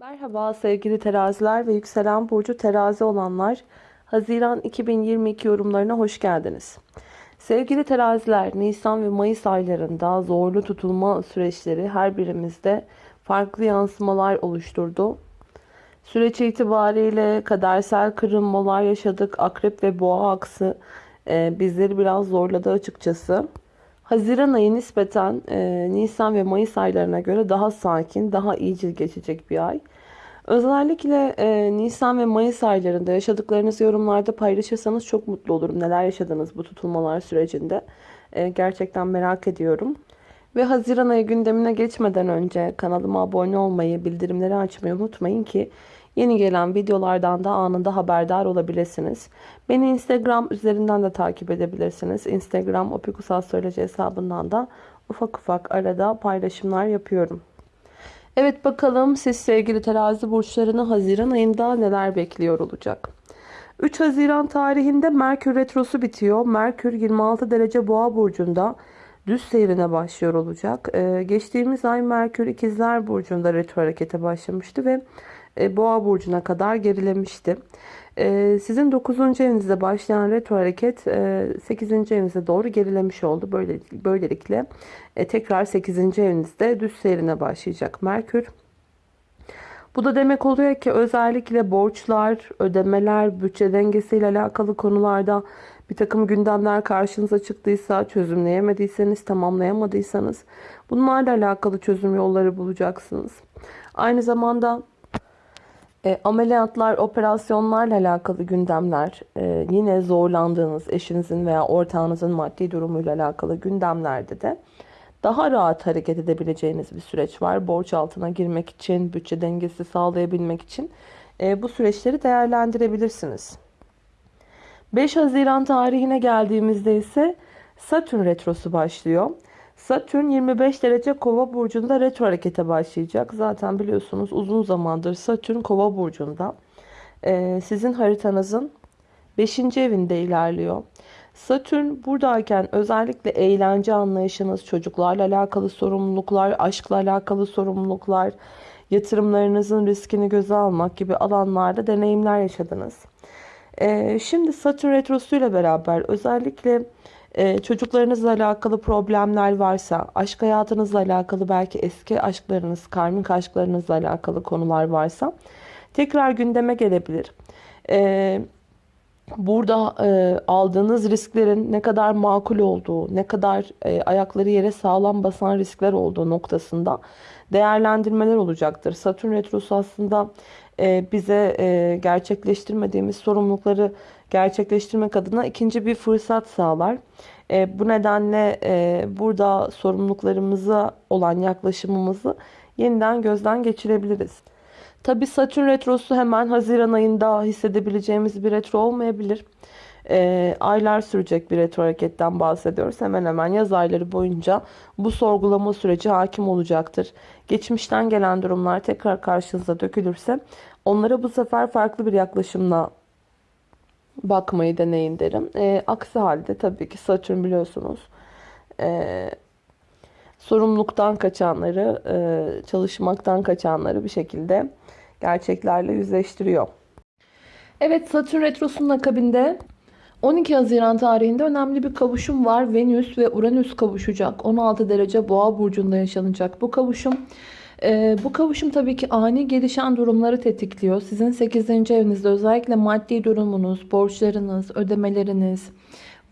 Merhaba sevgili teraziler ve yükselen burcu terazi olanlar. Haziran 2022 yorumlarına hoş geldiniz. Sevgili teraziler, Nisan ve Mayıs aylarında zorlu tutulma süreçleri her birimizde farklı yansımalar oluşturdu. Süreç itibariyle kadersel kırılmalar yaşadık. Akrep ve boğa aksı e, bizleri biraz zorladı açıkçası. Haziran ayı nispeten e, Nisan ve Mayıs aylarına göre daha sakin, daha iyicil geçecek bir ay. Özellikle e, Nisan ve Mayıs aylarında yaşadıklarınızı yorumlarda paylaşırsanız çok mutlu olurum. Neler yaşadınız bu tutulmalar sürecinde? E, gerçekten merak ediyorum. Ve Haziran ayı gündemine geçmeden önce kanalıma abone olmayı, bildirimleri açmayı unutmayın ki yeni gelen videolardan da anında haberdar olabilirsiniz. Beni Instagram üzerinden de takip edebilirsiniz. Instagram opikusastroloji hesabından da ufak ufak arada paylaşımlar yapıyorum. Evet bakalım siz sevgili terazi burçlarını Haziran ayında neler bekliyor olacak. 3 Haziran tarihinde Merkür Retrosu bitiyor. Merkür 26 derece boğa burcunda düz seyrine başlıyor olacak. Ee, geçtiğimiz ay Merkür ikizler burcunda retro harekete başlamıştı ve boğa burcuna kadar gerilemişti. Ee, sizin 9. evinizde başlayan retro hareket 8. E, evinize doğru gerilemiş oldu. Böyle, böylelikle e, tekrar 8. evinizde düz seyrine başlayacak Merkür. Bu da demek oluyor ki özellikle borçlar, ödemeler, bütçe dengesiyle alakalı konularda bir takım gündemler karşınıza çıktıysa, çözümleyemediyseniz, tamamlayamadıysanız bunlarla alakalı çözüm yolları bulacaksınız. Aynı zamanda e, ameliyatlar, operasyonlarla alakalı gündemler, e, yine zorlandığınız eşinizin veya ortağınızın maddi durumuyla alakalı gündemlerde de daha rahat hareket edebileceğiniz bir süreç var. Borç altına girmek için, bütçe dengesi sağlayabilmek için e, bu süreçleri değerlendirebilirsiniz. 5 Haziran tarihine geldiğimizde ise Satürn retrosu başlıyor. Satürn 25 derece kova burcunda retro harekete başlayacak. Zaten biliyorsunuz uzun zamandır Satürn kova burcunda. Ee, sizin haritanızın 5. evinde ilerliyor. Satürn buradayken özellikle eğlence anlayışınız, çocuklarla alakalı sorumluluklar, aşkla alakalı sorumluluklar, yatırımlarınızın riskini göze almak gibi alanlarda deneyimler yaşadınız. Ee, şimdi Satürn Retrosu ile beraber özellikle e, çocuklarınızla alakalı problemler varsa, aşk hayatınızla alakalı belki eski aşklarınız, karmik aşklarınızla alakalı konular varsa tekrar gündeme gelebilir. Ee, burada e, aldığınız risklerin ne kadar makul olduğu, ne kadar e, ayakları yere sağlam basan riskler olduğu noktasında değerlendirmeler olacaktır. Satürn Retrosu aslında e, bize e, gerçekleştirmediğimiz sorumlulukları gerçekleştirmek adına ikinci bir fırsat sağlar. E, bu nedenle burada sorumluluklarımıza olan yaklaşımımızı yeniden gözden geçirebiliriz. Tabi Satürn Retrosu hemen Haziran ayında hissedebileceğimiz bir retro olmayabilir. E, aylar sürecek bir retro hareketten bahsediyoruz. Hemen hemen yaz ayları boyunca bu sorgulama süreci hakim olacaktır. Geçmişten gelen durumlar tekrar karşınıza dökülürse onlara bu sefer farklı bir yaklaşımla bakmayı deneyin derim. E, aksi halde tabii ki Satürn biliyorsunuz e, sorumluluktan kaçanları, e, çalışmaktan kaçanları bir şekilde gerçeklerle yüzleştiriyor. Evet Satürn Retrosu'nun akabinde 12 Haziran tarihinde önemli bir kavuşum var. Venüs ve Uranüs kavuşacak. 16 derece boğa burcunda yaşanacak bu kavuşum. Ee, bu kavuşum tabii ki ani gelişen durumları tetikliyor. Sizin 8. evinizde özellikle maddi durumunuz, borçlarınız, ödemeleriniz,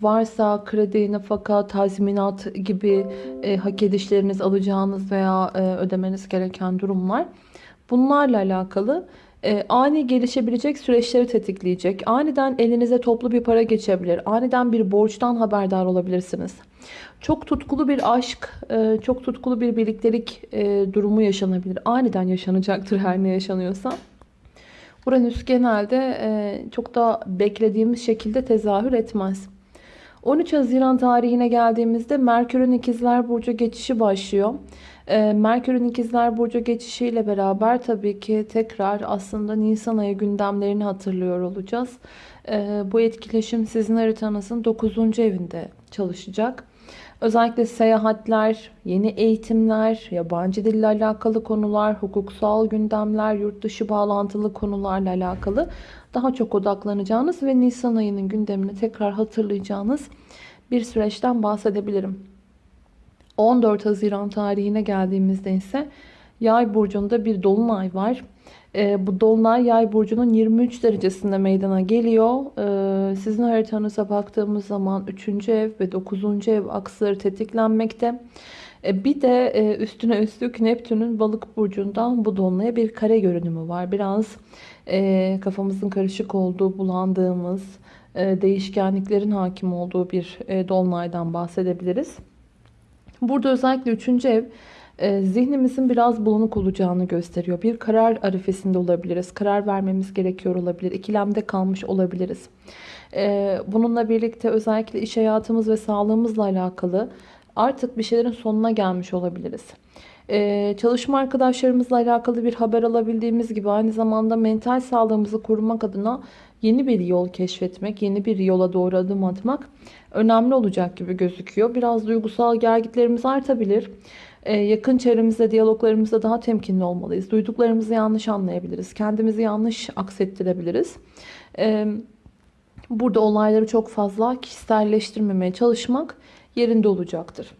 varsa kredi, nafaka, tazminat gibi e, hak edişleriniz alacağınız veya e, ödemeniz gereken durumlar. Bunlarla alakalı e, ani gelişebilecek süreçleri tetikleyecek. Aniden elinize toplu bir para geçebilir. Aniden bir borçtan haberdar olabilirsiniz. Çok tutkulu bir aşk, e, çok tutkulu bir birliktelik e, durumu yaşanabilir. Aniden yaşanacaktır her ne yaşanıyorsa. Uranüs genelde e, çok da beklediğimiz şekilde tezahür etmez. 13 Haziran tarihine geldiğimizde Merkür'ün ikizler burcu geçişi başlıyor. Ee, Merkür'ün ikizler burcu geçişiyle beraber tabii ki tekrar aslında Nisan ayı gündemlerini hatırlıyor olacağız. Ee, bu etkileşim sizin haritanızın 9. evinde çalışacak. Özellikle seyahatler, yeni eğitimler, yabancı dille alakalı konular, hukuksal gündemler, yurt dışı bağlantılı konularla alakalı daha çok odaklanacağınız ve Nisan ayının gündemini tekrar hatırlayacağınız bir süreçten bahsedebilirim. 14 Haziran tarihine geldiğimizde ise Yay burcunda bir dolunay var. E, bu dolunay Yay burcunun 23 derecesinde meydana geliyor. E, sizin haritanıza baktığımız zaman 3. ev ve 9. ev aksları tetiklenmekte. E, bir de e, üstüne üstlük Neptün'ün balık burcundan bu dolunaya bir kare görünümü var. Biraz e, kafamızın karışık olduğu, bulandığımız, e, değişkenliklerin hakim olduğu bir e, dolunaydan bahsedebiliriz. Burada özellikle 3. ev zihnimizin biraz bulanık olacağını gösteriyor. Bir karar arifesinde olabiliriz. Karar vermemiz gerekiyor olabilir. İkilemde kalmış olabiliriz. E, bununla birlikte özellikle iş hayatımız ve sağlığımızla alakalı artık bir şeylerin sonuna gelmiş olabiliriz. Ee, çalışma arkadaşlarımızla alakalı bir haber alabildiğimiz gibi aynı zamanda mental sağlığımızı korumak adına yeni bir yol keşfetmek, yeni bir yola doğru adım atmak önemli olacak gibi gözüküyor. Biraz duygusal gergitlerimiz artabilir. Ee, yakın çevremizde, diyaloglarımızda daha temkinli olmalıyız. Duyduklarımızı yanlış anlayabiliriz. Kendimizi yanlış aksettirebiliriz. Ee, burada olayları çok fazla kişiselleştirmemeye çalışmak yerinde olacaktır.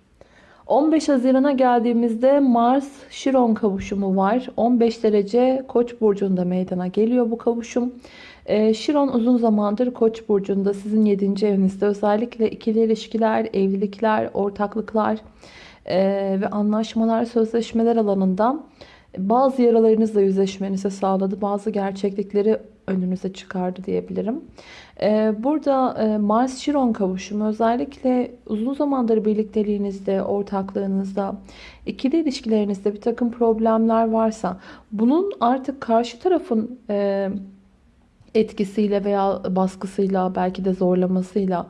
15 Haziran'a geldiğimizde Mars Şiron kavuşumu var. 15 derece Koç burcunda meydana geliyor bu kavuşum. Ee, Şiron uzun zamandır Koç burcunda sizin 7. evinizde özellikle ikili ilişkiler, evlilikler, ortaklıklar e, ve anlaşmalar, sözleşmeler alanında bazı yaralarınızla yüzleşmenizi sağladı. Bazı gerçeklikleri önünüze çıkardı diyebilirim. Ee, burada e, Mars-Chiron kavuşumu özellikle uzun zamandır birlikteliğinizde, ortaklığınızda, ikili ilişkilerinizde bir takım problemler varsa bunun artık karşı tarafın e, etkisiyle veya baskısıyla belki de zorlamasıyla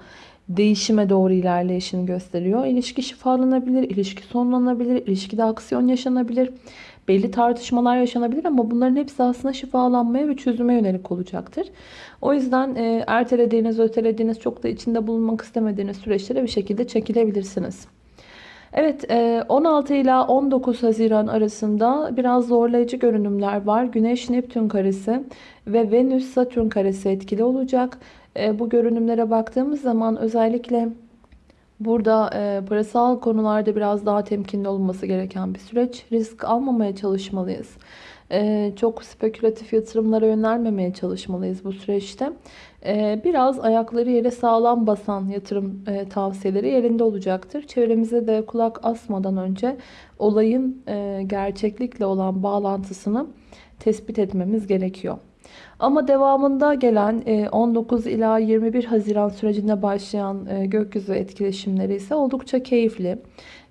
değişime doğru ilerleyişini gösteriyor. İlişki şifalanabilir, ilişki sonlanabilir, ilişkide aksiyon yaşanabilir. Belli tartışmalar yaşanabilir ama bunların hepsi aslında şifalanmaya ve çözüme yönelik olacaktır. O yüzden e, ertelediğiniz, ötelediğiniz, çok da içinde bulunmak istemediğiniz süreçlere bir şekilde çekilebilirsiniz. Evet 16 e, ila 19 Haziran arasında biraz zorlayıcı görünümler var. Güneş Neptün karesi ve Venüs Satürn karesi etkili olacak. E, bu görünümlere baktığımız zaman özellikle burada e, parasal konularda biraz daha temkinli olması gereken bir süreç. Risk almamaya çalışmalıyız. Çok spekülatif yatırımlara yönelmemeye çalışmalıyız bu süreçte. Ee, biraz ayakları yere sağlam basan yatırım e, tavsiyeleri yerinde olacaktır. Çevremize de kulak asmadan önce olayın e, gerçeklikle olan bağlantısını tespit etmemiz gerekiyor. Ama devamında gelen 19 e, ila 21 Haziran sürecinde başlayan gökyüzü etkileşimleri ise oldukça keyifli.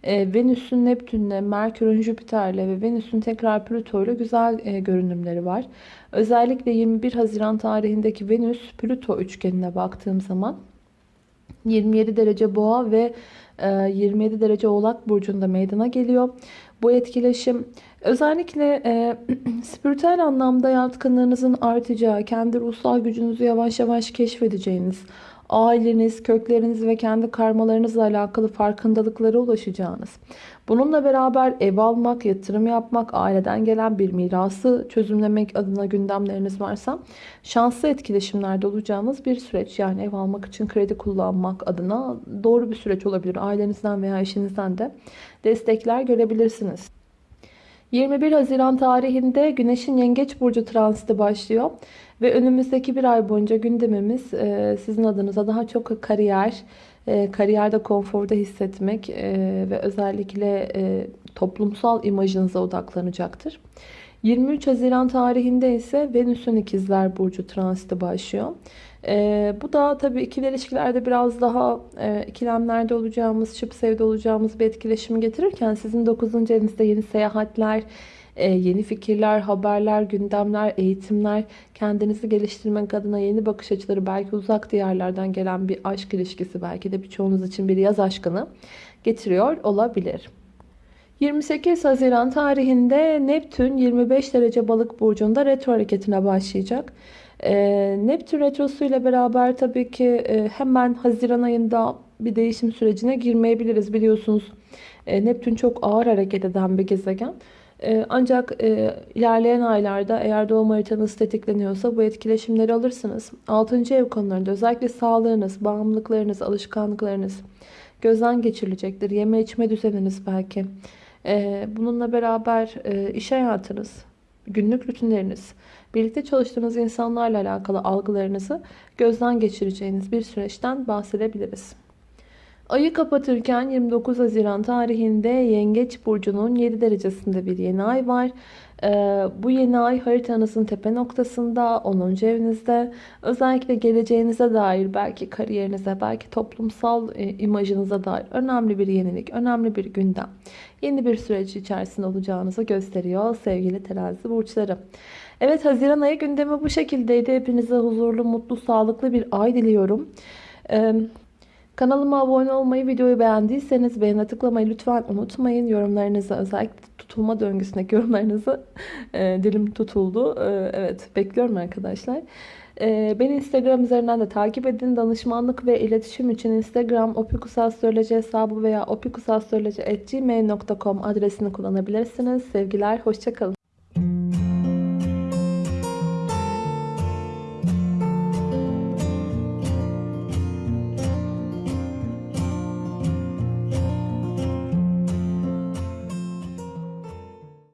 Venüs'ün Neptün'le, Merkür'ün Jüpiter'le ve Venüs'ün tekrar Plüto'yla güzel görünümleri var. Özellikle 21 Haziran tarihindeki Venüs-Plüto üçgenine baktığım zaman 27 derece boğa ve 27 e, derece oğlak burcunda meydana geliyor. Bu etkileşim özellikle e, spiritüel anlamda yatkınlığınızın artacağı, kendi ruhsal gücünüzü yavaş yavaş keşfedeceğiniz, aileniz, kökleriniz ve kendi karmalarınızla alakalı farkındalıklara ulaşacağınız. Bununla beraber ev almak, yatırım yapmak, aileden gelen bir mirası çözümlemek adına gündemleriniz varsa şanslı etkileşimlerde olacağınız bir süreç. Yani ev almak için kredi kullanmak adına doğru bir süreç olabilir. Ailenizden veya eşinizden de destekler görebilirsiniz. 21 Haziran tarihinde Güneş'in Yengeç Burcu transiti başlıyor. Ve önümüzdeki bir ay boyunca gündemimiz e, sizin adınıza daha çok kariyer, e, kariyerde konforda hissetmek e, ve özellikle toplumsal imajınıza odaklanacaktır. 23 Haziran tarihinde ise Venüs'ün ikizler burcu transiti başlıyor. Ee, bu da tabii ikili ilişkilerde biraz daha e, ikilemlerde olacağımız, şıp sevde olacağımız bir etkileşimi getirirken sizin 9. evinizde yeni seyahatler, e, yeni fikirler, haberler, gündemler, eğitimler, kendinizi geliştirmek adına yeni bakış açıları, belki uzak diyarlardan gelen bir aşk ilişkisi, belki de birçoğunuz için bir yaz aşkını getiriyor olabilir. 28 Haziran tarihinde Neptün 25 derece balık burcunda retro hareketine başlayacak. E, Neptün retrosu ile beraber tabii ki e, hemen Haziran ayında bir değişim sürecine girmeyebiliriz. Biliyorsunuz e, Neptün çok ağır hareket eden bir gezegen. E, ancak ilerleyen aylarda eğer doğum haritanız tetikleniyorsa bu etkileşimleri alırsınız. 6. ev konularında özellikle sağlığınız, bağımlılıklarınız, alışkanlıklarınız gözden geçirilecektir. Yeme içme düzeniniz belki. Bununla beraber iş hayatınız, günlük rutinleriniz, birlikte çalıştığınız insanlarla alakalı algılarınızı gözden geçireceğiniz bir süreçten bahsedebiliriz. Ayı kapatırken 29 Haziran tarihinde Yengeç Burcu'nun 7 derecesinde bir yeni ay var. Ee, bu yeni ay haritanızın tepe noktasında 10. evinizde özellikle geleceğinize dair belki kariyerinize belki toplumsal e, imajınıza dair önemli bir yenilik, önemli bir gündem. Yeni bir süreç içerisinde olacağınızı gösteriyor sevgili terazi burçları. Evet Haziran ayı gündemi bu şekildeydi. Hepinize huzurlu, mutlu, sağlıklı bir ay diliyorum. Ee, Kanalıma abone olmayı, videoyu beğendiyseniz beğene tıklamayı lütfen unutmayın. Yorumlarınızı özellikle tutulma döngüsündeki yorumlarınızı e, dilim tutuldu. E, evet bekliyorum arkadaşlar. E, beni Instagram üzerinden de takip edin. Danışmanlık ve iletişim için Instagram opikusastroloji hesabı veya opikusastroloji.gmail.com adresini kullanabilirsiniz. Sevgiler, hoşçakalın.